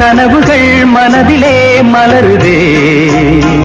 கனவுகள் மனதிலே மலருதே.